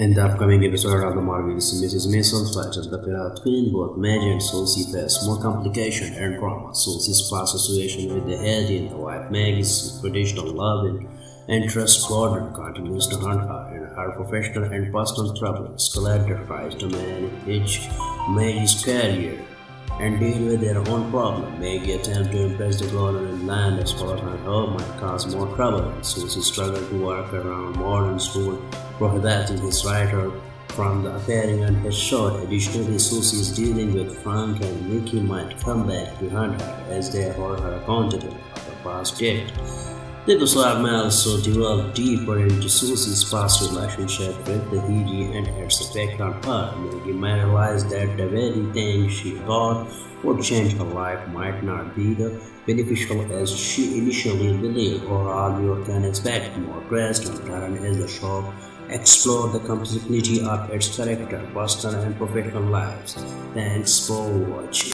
In the upcoming episode of the Marvelous Mrs. Maisel fights the of twin both Maggie and Susie face more complication and drama. Susie's past association with the Eddie and the wife Maggie's traditional love and trust Gordon continues to hunt her in her professional and personal troubles. Collector tries to manage Maggie's career and deal with their own problem. Maggie attempts to impress the Gordon and land as her home might cause more trouble. Susie struggles to work around modern prohibiting his writer from appearing on his show. Additionally, Susie dealing with Frank and Mickey might come back hunt her as they hold her accountable for the past date. The episode may also delve deeper into Susie's past relationship with the Hiji and its effect on her. Maggie may realize that the very thing she thought would change her life might not be the beneficial as she initially believed. Overall, you can expect more twist and as the show explore the complexity of its character, personal and professional lives. Thanks for watching.